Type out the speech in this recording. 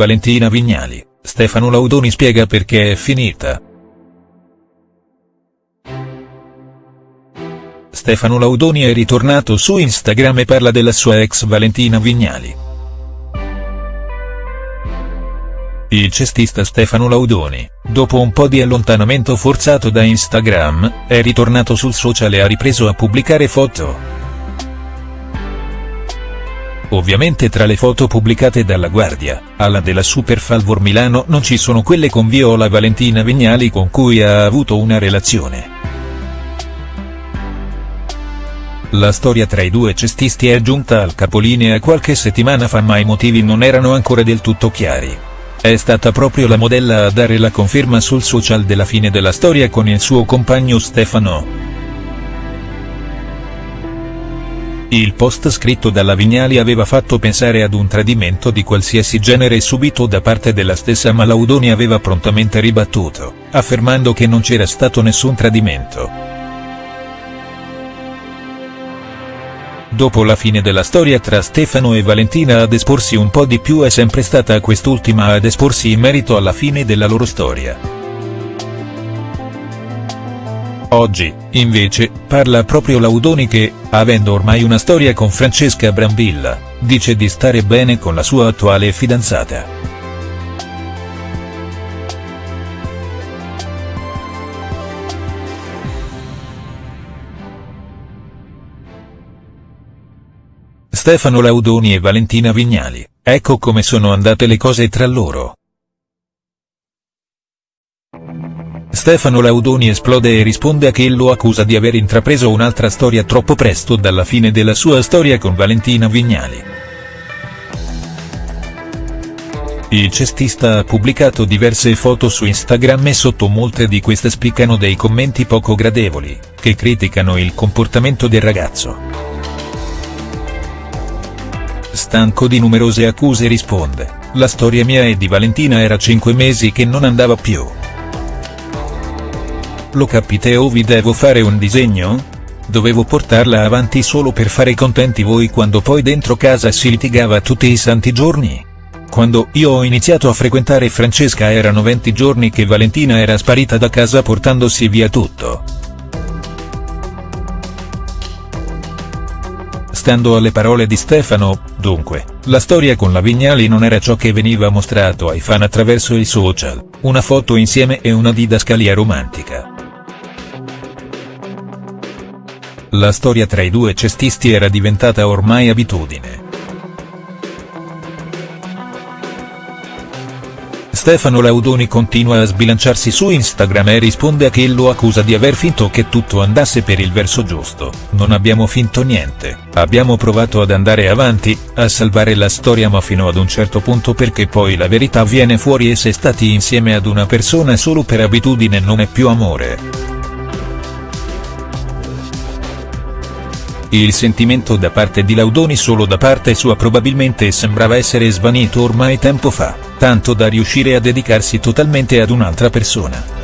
Valentina Vignali, Stefano Laudoni spiega perché è finita. Stefano Laudoni è ritornato su Instagram e parla della sua ex Valentina Vignali. Il cestista Stefano Laudoni, dopo un po' di allontanamento forzato da Instagram, è ritornato sul social e ha ripreso a pubblicare foto. Ovviamente tra le foto pubblicate dalla Guardia, alla della Super Falvor Milano non ci sono quelle con Viola Valentina Vignali con cui ha avuto una relazione. La storia tra i due cestisti è giunta al capolinea qualche settimana fa ma i motivi non erano ancora del tutto chiari. È stata proprio la modella a dare la conferma sul social della fine della storia con il suo compagno Stefano. Il post scritto dalla Vignali aveva fatto pensare ad un tradimento di qualsiasi genere subito da parte della stessa ma Laudoni aveva prontamente ribattuto, affermando che non c'era stato nessun tradimento. Dopo la fine della storia tra Stefano e Valentina ad esporsi un po' di più è sempre stata quest'ultima ad esporsi in merito alla fine della loro storia. Oggi, invece, parla proprio Laudoni che, avendo ormai una storia con Francesca Brambilla, dice di stare bene con la sua attuale fidanzata. Stefano Laudoni e Valentina Vignali, ecco come sono andate le cose tra loro. Stefano Laudoni esplode e risponde a che lo accusa di aver intrapreso un'altra storia troppo presto dalla fine della sua storia con Valentina Vignali. Il cestista ha pubblicato diverse foto su Instagram e sotto molte di queste spiccano dei commenti poco gradevoli, che criticano il comportamento del ragazzo. Stanco di numerose accuse risponde, la storia mia e di Valentina era cinque mesi che non andava più. Lo capite o vi devo fare un disegno? Dovevo portarla avanti solo per fare contenti voi quando poi dentro casa si litigava tutti i santi giorni? Quando io ho iniziato a frequentare Francesca erano 20 giorni che Valentina era sparita da casa portandosi via tutto. Stando alle parole di Stefano, dunque, la storia con la Vignali non era ciò che veniva mostrato ai fan attraverso i social, una foto insieme e una didascalia romantica. La storia tra i due cestisti era diventata ormai abitudine. Stefano Laudoni continua a sbilanciarsi su Instagram e risponde a chi lo accusa di aver finto che tutto andasse per il verso giusto, non abbiamo finto niente, abbiamo provato ad andare avanti, a salvare la storia ma fino ad un certo punto perché poi la verità viene fuori e se stati insieme ad una persona solo per abitudine non è più amore. Il sentimento da parte di Laudoni solo da parte sua probabilmente sembrava essere svanito ormai tempo fa, tanto da riuscire a dedicarsi totalmente ad un'altra persona.